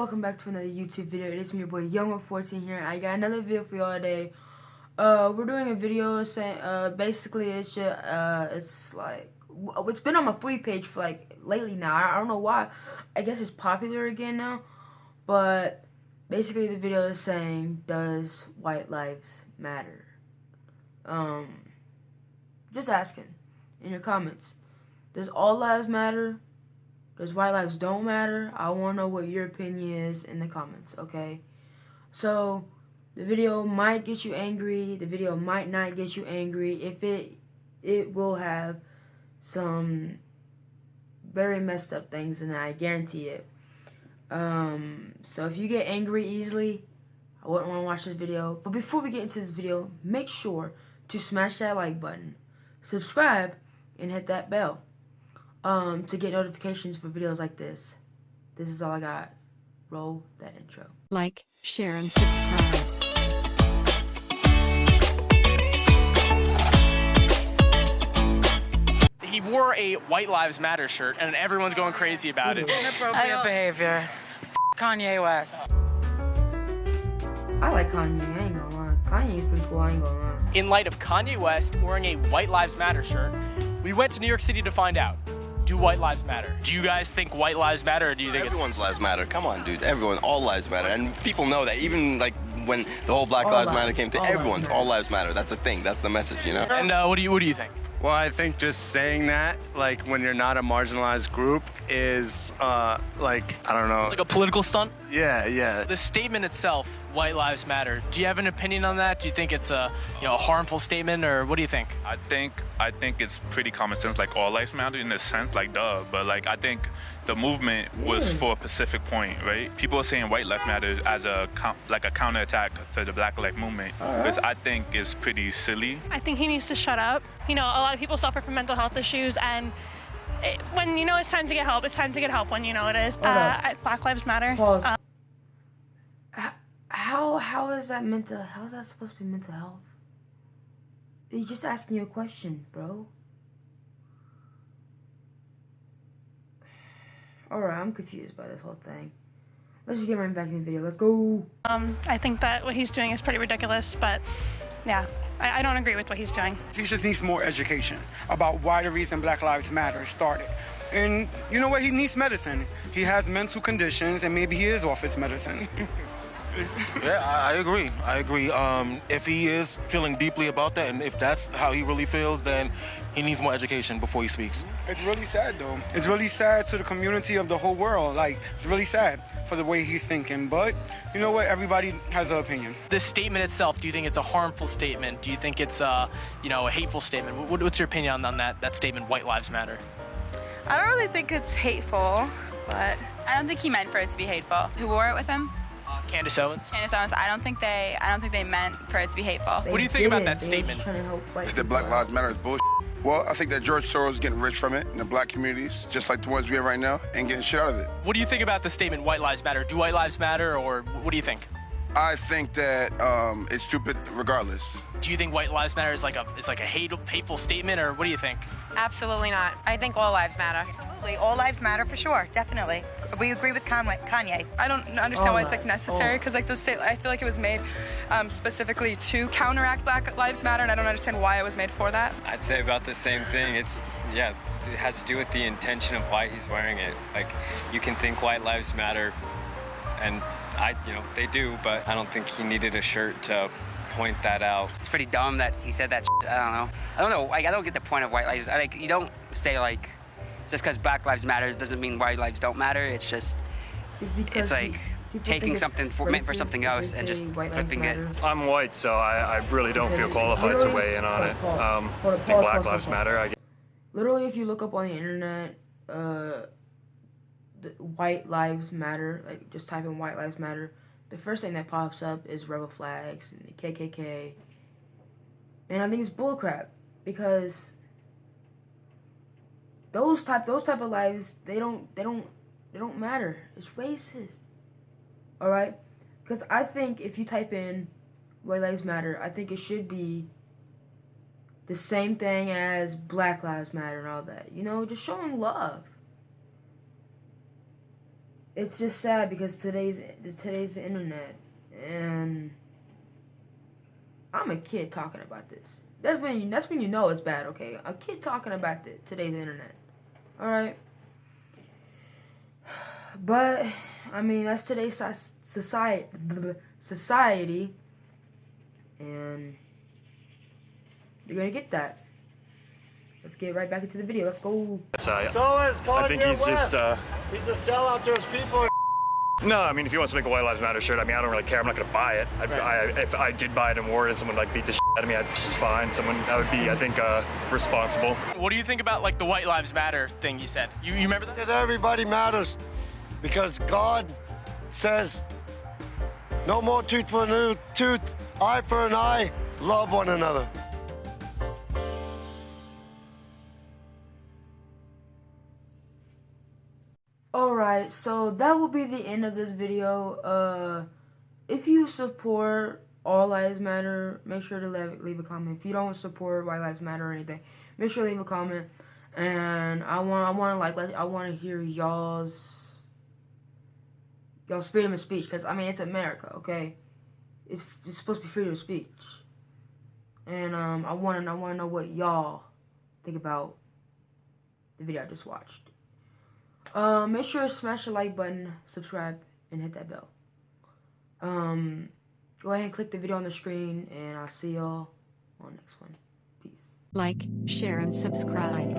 welcome back to another YouTube video. It is me, your boy Young14 here. I got another video for y'all today. Uh, we're doing a video saying, uh, basically it's just, uh, it's like, it's been on my free page for like lately now. I, I don't know why. I guess it's popular again now. But basically the video is saying, does white lives matter? Um, just asking in your comments. Does all lives matter? Does white lives don't matter? I want to know what your opinion is in the comments, okay? So, the video might get you angry. The video might not get you angry. If it, it will have some very messed up things, and I guarantee it. Um, so if you get angry easily, I wouldn't want to watch this video. But before we get into this video, make sure to smash that like button, subscribe, and hit that bell um, to get notifications for videos like this. This is all I got. Roll that intro. Like, share, and subscribe. He wore a White Lives Matter shirt, and everyone's going crazy about it. Inappropriate behavior. F Kanye West. I like Kanye, I ain't gonna lie. Kanye's pretty cool, I ain't gonna lie. In light of Kanye West wearing a White Lives Matter shirt, we went to New York City to find out. Do white lives matter? Do you guys think white lives matter, or do you think Everyone's lives matter. Come on, dude. Everyone, all lives matter, and people know that. Even like when the whole Black All Lives lives- Matter came to, all everyone's matter. all lives matter. That's the thing. That's the message, you know. And uh, what do you what do you think? Well, I think just saying that, like when you're not a marginalized group, is uh, like I don't know. Like a political stunt? yeah, yeah. The statement itself, "White Lives Matter." Do you have an opinion on that? Do you think it's a you know a harmful statement, or what do you think? I think I think it's pretty common sense. Like all lives matter in a sense, like duh. But like I think the movement was for a specific point, right? People are saying white life matters as a coun- like a counterattack to the Black Life Movement, which I think is pretty silly. I think he needs to shut up. You know, a lot of people suffer from mental health issues, and it, when you know it's time to get help, it's time to get help when you know it is. Uh, Hold up. I- Black Lives Matter. Pause. Uh, How, how is that mental, how is that supposed to be mental health? He's just asking you a question, bro. Alright, I'm confused by this whole thing. Let's just get right back in the video. Let's go. um, I think that what he's doing is pretty ridiculous, but yeah, I, don't agree with what he's doing. He just needs more education about why the reason Black Lives Matter started. And you know what? He needs medicine. He has mental conditions, and maybe he is off his medicine. Yeah, I, I agree. I agree. Um, if he is feeling deeply about that, and if that's how he really feels, then he needs more education before he speaks. it's really sad, though. It's really sad to the community of the whole world. Like, it's really sad for the way he's thinking. But you know what? Everybody has an opinion. This statement itself, do you think it's a harmful statement? Do you think it's a you know a hateful statement? What, what's your opinion on, on that that statement? White Lives Matter. I don't really think it's hateful, but I don't think he meant for it to be hateful. Who wore it with him? Uh, Candace Owens. Candace Owens. I don't think they. I don't think they meant for it to be hateful. What do you think about that They statement? trying to that Black. Lives Matter is bullshit. Well, I think that George Soros is getting rich from it in the black communities, just like the ones we have right now, and getting shit out of it. What do you think about the statement? White Lives Matter. Do white lives matter, or what do you think? I think that um, it's stupid regardless. Do you think white lives matter is like a is like a hate, hateful statement, or what do you think? Absolutely not. I think all lives matter. Absolutely. All lives matter for sure. Definitely. We agree with Conway, Kanye. I don't understand Oh why it's like necessary oh. because like the state. I feel like it was made um, specifically to counteract Black Lives Matter, and I don't understand why it was made for that. I'd say about the same thing. It's yeah, it has to do with the intention of why he's wearing it. Like you can think white lives matter, and I, you know, they do, but I don't think he needed a shirt to point that out. It's pretty dumb that he said that. I don't know. I don't know. Like, I don't get the point of white lives. I, like, you don't say like, just because Black Lives Matter doesn't mean white lives don't matter. It's just, It's, it's like pe- people taking it's something for, meant for something else and just white flipping it. I'm white, so I, I really don't feel qualified to weigh in on it. Um, I think Black Lives Matter. I guess. literally if you look up on the internet uh the white lives matter like just type in white lives matter the first thing that pops up is rebel flags and the kkk and i think it's bullcrap because those type those type of lives they don't they don't they don't matter it's racist all right because i think if you type in white lives matter i think it should be the same thing as Black Lives Matter and all that. You know, just showing love. It's just sad because today's today's the internet and I'm a kid talking about this. That's when you, that's when you know it's bad. Okay, a kid talking about the, today's internet. All right, but I mean that's today's society society, and you're gonna get that. Let's get right back into the video. Let's go. So, I think he's just uh, he's a sellout to his people. No, I mean, if he wants to make a White Lives Matter shirt, I mean, I don't really care. I'm not going to buy it. I, Right. I, if I did buy it and wore it and someone like beat the shit out of me, I'd just fine. Someone that would be, I think, uh, responsible. What do you think about like the White Lives Matter thing he said? You, you remember that? That everybody matters because God says no more tooth for a tooth, eye for an eye, love one another. Alright, so that will be the end of this video. Uh, if you support All Lives Matter, make sure to leave, leave a comment. If you don't support White Lives Matter or anything, make sure to leave a comment. And I want, I want to like, let, I want to hear y'all's, y'all's freedom of speech. Cause I mean, it's America, okay? It's, it's supposed to be freedom of speech. And um, I want to, I want to know what y'all think about the video I just watched. Um, make sure to smash the like button, subscribe, and hit that bell. Um, go ahead and click the video on the screen, and I'll see y'all on the next one. Peace. Like, share, and subscribe.